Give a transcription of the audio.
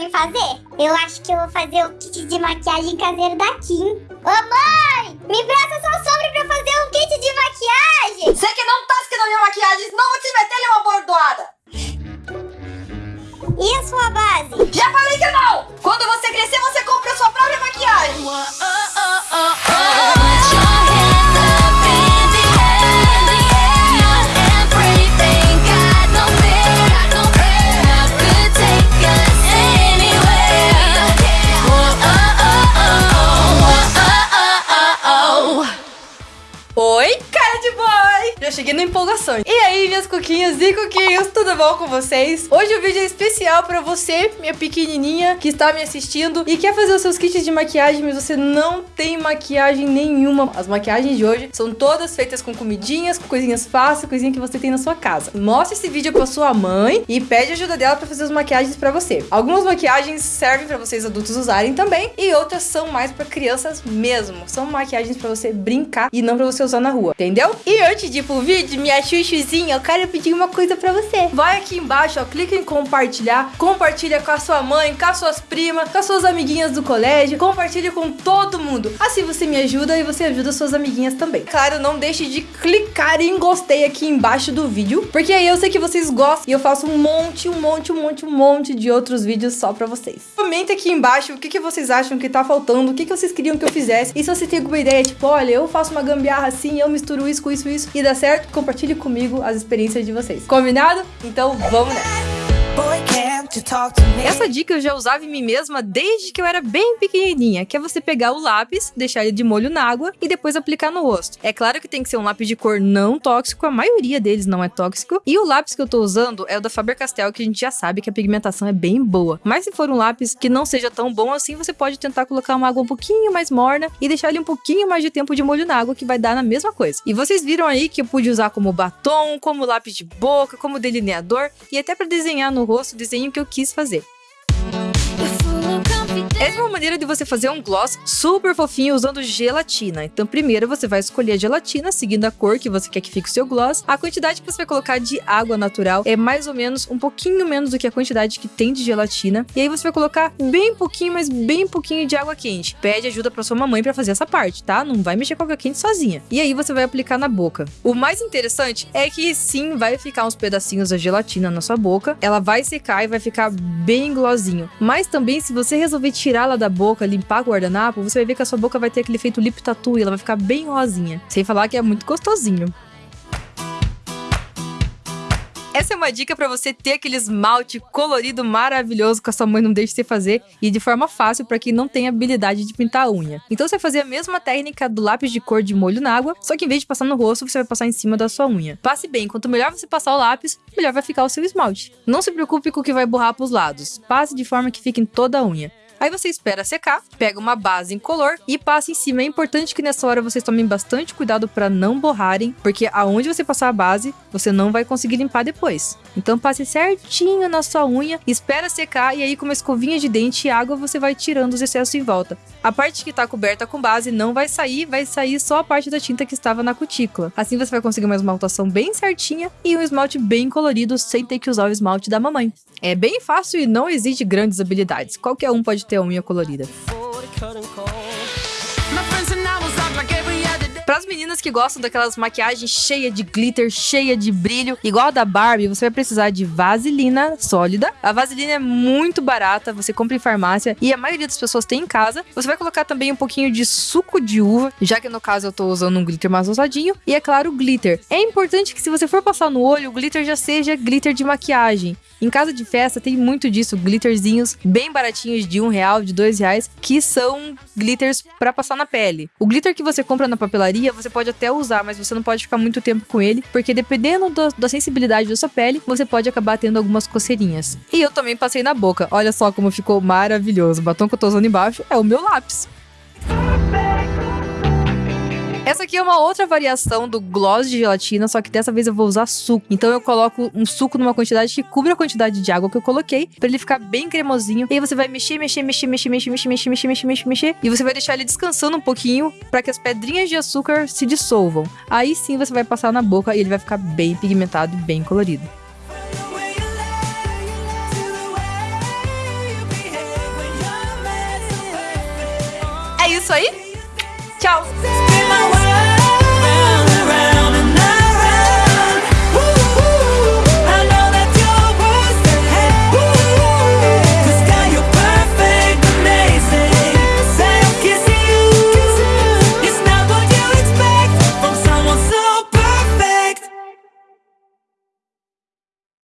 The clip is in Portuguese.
em fazer? Eu acho que eu vou fazer o kit de maquiagem caseiro da Kim. Ô mãe, me presta sua sombra pra fazer um kit de maquiagem. Você que não tasca aí, minhas coquinhas e coquinhos, tudo bom com vocês? Hoje o vídeo é especial pra você, minha pequenininha, que está me assistindo e quer fazer os seus kits de maquiagem, mas você não tem maquiagem nenhuma. As maquiagens de hoje são todas feitas com comidinhas, com coisinhas fáceis, coisinha que você tem na sua casa. Mostre esse vídeo pra sua mãe e pede ajuda dela pra fazer as maquiagens pra você. Algumas maquiagens servem pra vocês adultos usarem também e outras são mais pra crianças mesmo. São maquiagens pra você brincar e não pra você usar na rua, entendeu? E antes de ir pro vídeo, minha chuchuzinha, eu quero pedir uma coisa pra você. Vai aqui embaixo, ó, clica em compartilhar, compartilha com a sua mãe, com as suas primas, com as suas amiguinhas do colégio, compartilha com todo mundo. Assim você me ajuda e você ajuda suas amiguinhas também. Claro, não deixe de clicar em gostei aqui embaixo do vídeo, porque aí eu sei que vocês gostam e eu faço um monte, um monte, um monte, um monte de outros vídeos só pra vocês. Comenta aqui embaixo o que, que vocês acham que tá faltando, o que, que vocês queriam que eu fizesse. E se você tem alguma ideia, tipo, olha, eu faço uma gambiarra assim, eu misturo isso com isso, isso e dá certo, compartilhe comigo as experiências de vocês. Combinado? Então vamos nessa! Essa dica eu já usava em mim mesma desde que eu era bem pequenininha, que é você pegar o lápis, deixar ele de molho na água e depois aplicar no rosto. É claro que tem que ser um lápis de cor não tóxico, a maioria deles não é tóxico, e o lápis que eu tô usando é o da Faber-Castell, que a gente já sabe que a pigmentação é bem boa. Mas se for um lápis que não seja tão bom assim, você pode tentar colocar uma água um pouquinho mais morna e deixar ele um pouquinho mais de tempo de molho na água, que vai dar na mesma coisa. E vocês viram aí que eu pude usar como batom, como lápis de boca, como delineador e até para desenhar no rosto, desenho que eu eu quis fazer. Essa é uma maneira de você fazer um gloss super fofinho usando gelatina. Então, primeiro você vai escolher a gelatina, seguindo a cor que você quer que fique o seu gloss. A quantidade que você vai colocar de água natural é mais ou menos um pouquinho menos do que a quantidade que tem de gelatina. E aí você vai colocar bem pouquinho, mas bem pouquinho de água quente. Pede ajuda para sua mamãe para fazer essa parte, tá? Não vai mexer com água quente sozinha. E aí você vai aplicar na boca. O mais interessante é que sim, vai ficar uns pedacinhos da gelatina na sua boca. Ela vai secar e vai ficar bem glossinho. Mas também, se você resolver tirar tirá-la da boca, limpar o guardanapo, você vai ver que a sua boca vai ter aquele efeito lip tattoo e ela vai ficar bem rosinha. Sem falar que é muito gostosinho. Essa é uma dica para você ter aquele esmalte colorido maravilhoso que a sua mãe não deixa você fazer e de forma fácil para quem não tem habilidade de pintar a unha. Então você vai fazer a mesma técnica do lápis de cor de molho na água, só que em vez de passar no rosto, você vai passar em cima da sua unha. Passe bem, quanto melhor você passar o lápis, melhor vai ficar o seu esmalte. Não se preocupe com o que vai borrar para os lados. Passe de forma que fique em toda a unha. Aí você espera secar, pega uma base incolor e passa em cima. É importante que nessa hora vocês tomem bastante cuidado para não borrarem, porque aonde você passar a base, você não vai conseguir limpar depois. Então passe certinho na sua unha, espera secar e aí com uma escovinha de dente e água você vai tirando os excessos em volta. A parte que está coberta com base não vai sair, vai sair só a parte da tinta que estava na cutícula. Assim você vai conseguir uma esmaltação bem certinha e um esmalte bem colorido sem ter que usar o esmalte da mamãe. É bem fácil e não exige grandes habilidades. Qualquer um pode ter a unha colorida. Para as meninas que gostam daquelas maquiagens cheia de glitter, cheia de brilho, igual a da Barbie, você vai precisar de vaselina sólida. A vaselina é muito barata, você compra em farmácia e a maioria das pessoas tem em casa. Você vai colocar também um pouquinho de suco de uva, já que no caso eu tô usando um glitter mais ousadinho. E é claro, glitter. É importante que se você for passar no olho, o glitter já seja glitter de maquiagem. Em casa de festa tem muito disso, glitterzinhos bem baratinhos de um real, de dois reais, que são glitters para passar na pele. O glitter que você compra na papelaria, você pode até usar, mas você não pode ficar muito tempo com ele, porque dependendo do, da sensibilidade da sua pele, você pode acabar tendo algumas coceirinhas. E eu também passei na boca. Olha só como ficou maravilhoso. O batom que eu tô usando embaixo é o meu lápis. Essa aqui é uma outra variação do gloss de gelatina, só que dessa vez eu vou usar suco. Então eu coloco um suco numa quantidade que cubra a quantidade de água que eu coloquei, para ele ficar bem cremosinho. E aí você vai mexer, mexer, mexer, mexer, mexer, mexer, mexer, mexer, mexer, mexer, mexer. E você vai deixar ele descansando um pouquinho para que as pedrinhas de açúcar se dissolvam. Aí sim você vai passar na boca e ele vai ficar bem pigmentado e bem colorido. É isso aí. Tchau.